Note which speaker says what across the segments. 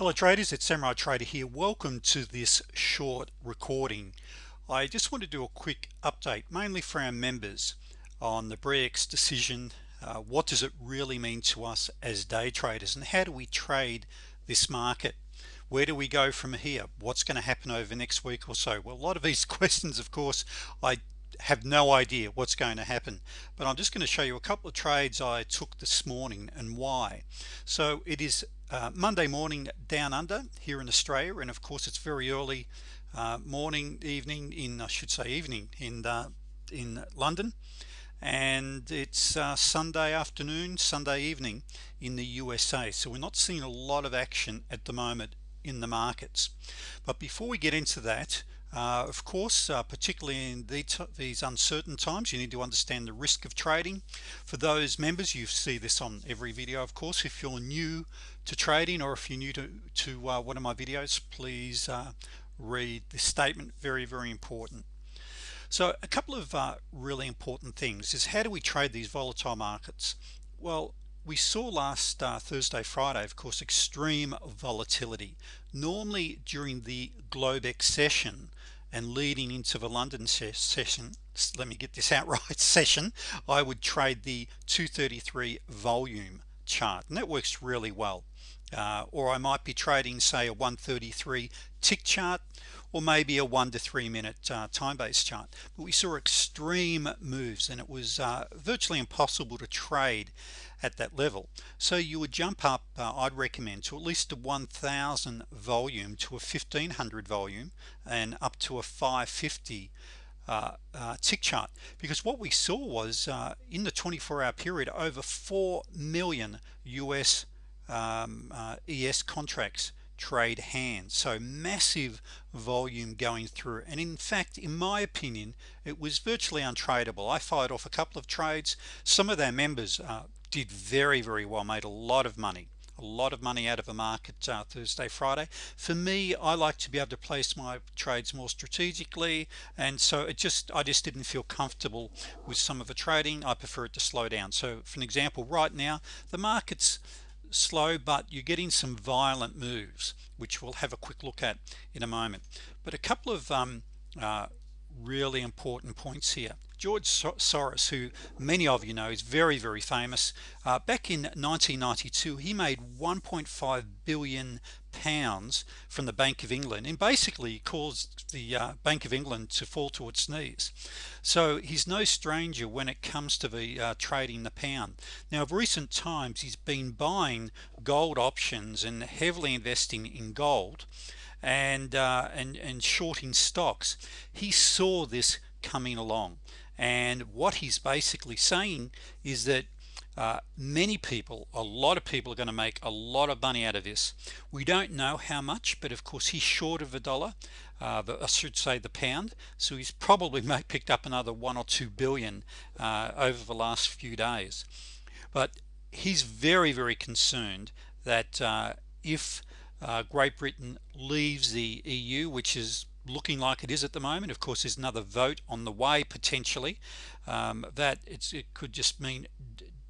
Speaker 1: hello traders. It's Samurai Trader here. Welcome to this short recording. I just want to do a quick update mainly for our members on the Brexit decision. Uh, what does it really mean to us as day traders and how do we trade this market? Where do we go from here? What's going to happen over next week or so? Well a lot of these questions of course I have no idea what's going to happen but I'm just going to show you a couple of trades I took this morning and why. So it is uh, Monday morning down under here in Australia and of course it's very early uh, morning evening in I should say evening in uh, in London. And it's uh, Sunday afternoon Sunday evening in the USA so we're not seeing a lot of action at the moment in the markets. But before we get into that uh, of course uh, particularly in the these uncertain times you need to understand the risk of trading. For those members you see this on every video of course. If you're new to trading or if you're new to, to uh, one of my videos please uh, read this statement. Very very important. So a couple of uh, really important things is how do we trade these volatile markets? Well we saw last uh, Thursday Friday of course extreme volatility normally during the Globex session and leading into the London session let me get this out right session. I would trade the 233 volume chart and that works really well. Uh, or I might be trading say a 133 tick chart or maybe a one to three minute uh, time-based chart. But we saw extreme moves and it was uh, virtually impossible to trade at that level. So you would jump up uh, I'd recommend to at least a 1000 volume to a 1500 volume and up to a 550 uh, uh, tick chart. Because what we saw was uh, in the 24-hour period over 4 million US um, uh, ES contracts trade hands. So massive volume going through. And in fact in my opinion it was virtually untradeable I fired off a couple of trades. Some of their members uh, did very very well made a lot of money. A lot of money out of the market uh, Thursday Friday. For me I like to be able to place my trades more strategically. And so it just I just didn't feel comfortable with some of the trading. I prefer it to slow down. So for an example right now the markets slow but you're getting some violent moves which we'll have a quick look at in a moment. But a couple of um, uh, really important points here. George Soros who many of you know is very very famous. Uh, back in 1992 he made 1.5 billion pounds from the Bank of England and basically caused the uh, Bank of England to fall to its knees. So he's no stranger when it comes to the uh, trading the pound. Now of recent times he's been buying gold options and heavily investing in gold and uh, and and shorting stocks. He saw this coming along. And what he's basically saying is that uh, many people a lot of people are going to make a lot of money out of this. We don't know how much but of course he's short of a dollar uh, I should say the pound. So he's probably picked up another one or two billion uh, over the last few days. But he's very very concerned that uh, if uh, Great Britain leaves the EU which is looking like it is at the moment. Of course there's another vote on the way potentially. Um, that it's it could just mean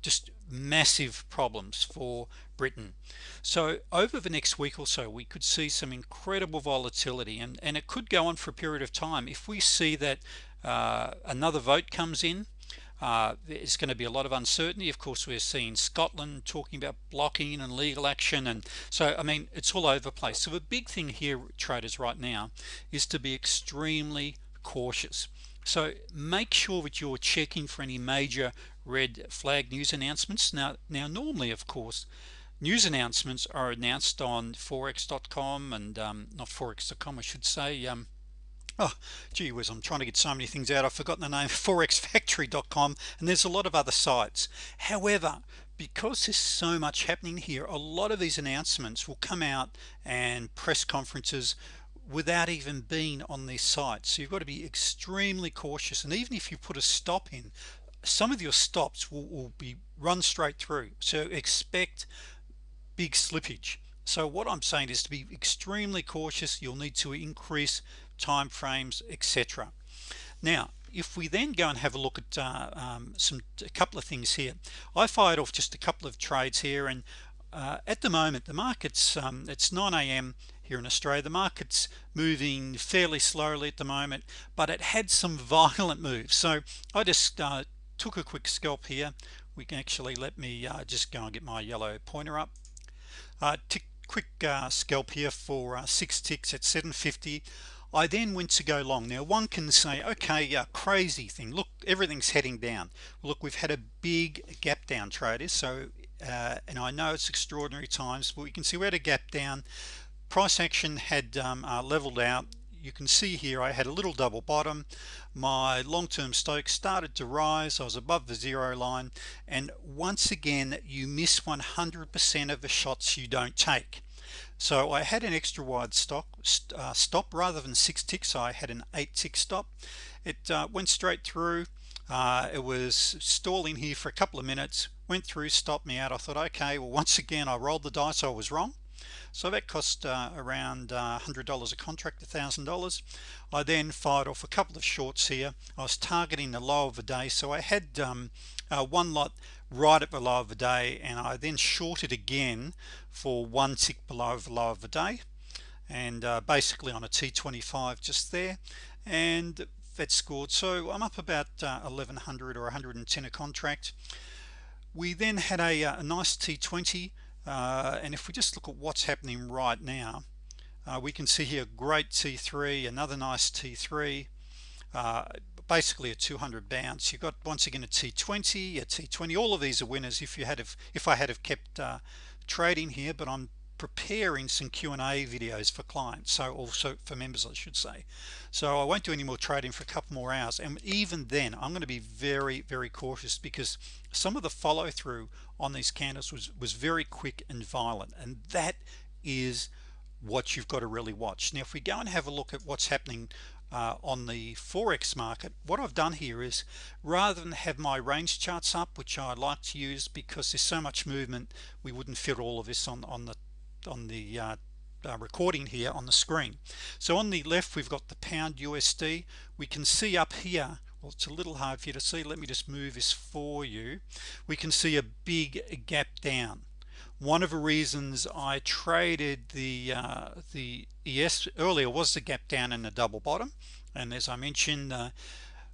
Speaker 1: just massive problems for Britain. So over the next week or so we could see some incredible volatility and and it could go on for a period of time. If we see that uh, another vote comes in uh, there's going to be a lot of uncertainty. Of course we're seeing Scotland talking about blocking and legal action and so I mean it's all over the place. So the big thing here traders right now is to be extremely cautious. So make sure that you're checking for any major red flag news announcements. Now now normally of course news announcements are announced on forex.com and um, not forex.com I should say um, oh gee whiz I'm trying to get so many things out I've forgotten the name forexfactory.com and there's a lot of other sites. However because there's so much happening here a lot of these announcements will come out and press conferences without even being on these sites so you've got to be extremely cautious and even if you put a stop in some of your stops will, will be run straight through. So expect big slippage. So what I'm saying is to be extremely cautious you'll need to increase time frames etc now if we then go and have a look at uh, um, some a couple of things here. I fired off just a couple of trades here and uh, at the moment the markets um, it's 9 a.m here in Australia. The market's moving fairly slowly at the moment but it had some violent moves. So I just uh, took a quick scalp here. We can actually let me uh, just go and get my yellow pointer up. Uh, quick uh, scalp here for six ticks at 750 I then went to go long. Now one can say okay yeah crazy thing. Look everything's heading down. Look we've had a big gap down traders. So uh, and I know it's extraordinary times but we can see we had a gap down. Price action had um, uh, leveled out. You can see here I had a little double bottom. My long-term Stokes started to rise. I was above the zero line. And once again you miss 100% of the shots you don't take so I had an extra wide stock uh, stop rather than six ticks. I had an eight tick stop. It uh, went straight through. Uh, it was stalling here for a couple of minutes went through stopped me out. I thought okay well once again I rolled the dice. I was wrong so that cost uh, around uh, $100 a contract $1,000 I then fired off a couple of shorts here. I was targeting the low of the day so I had um, uh, one lot right at the low of the day and I then shorted again for one tick below the low of the day. And uh, basically on a t25 just there and that scored. So I'm up about uh, 1100 or 110 a contract. We then had a, uh, a nice t20 uh, and if we just look at what's happening right now uh, we can see here great t3 another nice t3 uh, basically a 200 bounce. You've got once again a t20 a t20 all of these are winners if you had if, if I had have kept uh, trading here but I'm preparing some Q&A videos for clients so also for members I should say. So I won't do any more trading for a couple more hours and even then I'm going to be very very cautious because some of the follow-through on these candles was was very quick and violent and that is what you've got to really watch. Now if we go and have a look at what's happening uh, on the forex market what I've done here is rather than have my range charts up which I like to use because there's so much movement we wouldn't fit all of this on on the on the uh, uh, recording here on the screen. So on the left we've got the pound USD we can see up here well it's a little hard for you to see. Let me just move this for you. We can see a big gap down. One of the reasons I traded the uh, the ES earlier was the gap down in the double bottom. And as I mentioned uh,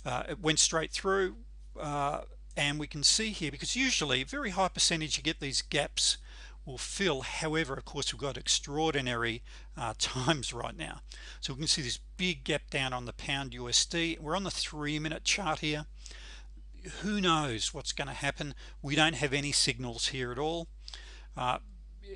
Speaker 1: uh, it went straight through uh, and we can see here because usually very high percentage you get these gaps will fill however of course we've got extraordinary uh, times right now. So we can see this big gap down on the pound USD we're on the three-minute chart here. Who knows what's going to happen? We don't have any signals here at all. Uh,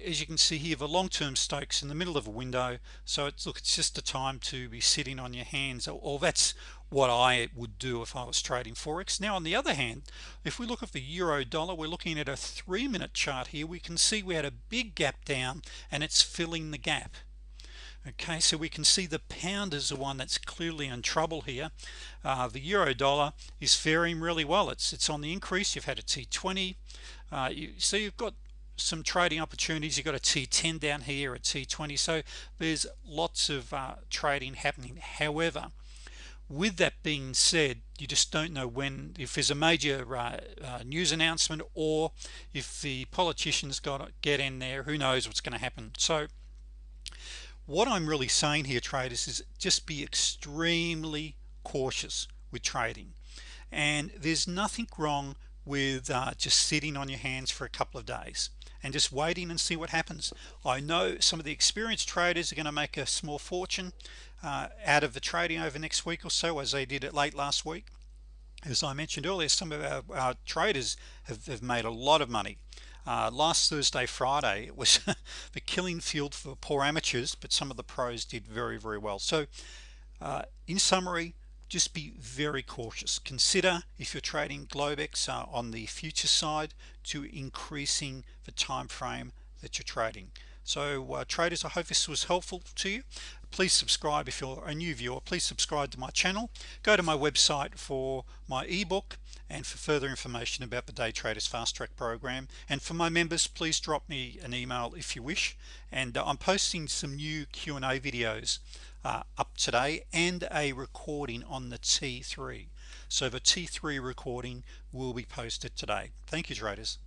Speaker 1: as you can see here the long-term Stokes in the middle of a window. So it's look it's just a time to be sitting on your hands. Or, or that's what I would do if I was trading Forex. Now on the other hand if we look at the euro dollar we're looking at a three-minute chart here. We can see we had a big gap down and it's filling the gap. Okay so we can see the pound is the one that's clearly in trouble here. Uh, the euro dollar is faring really well. It's it's on the increase. You've had a t20 uh, you so you've got some trading opportunities. You've got a t10 down here a t20 so there's lots of uh, trading happening. However with that being said you just don't know when if there's a major uh, uh, news announcement or if the politicians got to get in there who knows what's going to happen. So what I'm really saying here traders is just be extremely cautious with trading. And there's nothing wrong with uh, just sitting on your hands for a couple of days and just waiting and see what happens. I know some of the experienced traders are going to make a small fortune uh, out of the trading over next week or so as they did it late last week. As I mentioned earlier some of our, our traders have, have, made a lot of money. Uh, last Thursday Friday it was the killing field for poor amateurs but some of the pros did very very well. So uh, in summary just be very cautious. Consider if you're trading Globex uh, on the future side to increasing the time frame that you're trading. So uh, traders I hope this was helpful to you please subscribe. If you're a new viewer please subscribe to my channel. Go to my website for my ebook and for further information about the day traders fast track program. And for my members please drop me an email if you wish. And uh, I'm posting some new Q&A videos uh, up today and a recording on the T3 so the T3 recording will be posted today. Thank you traders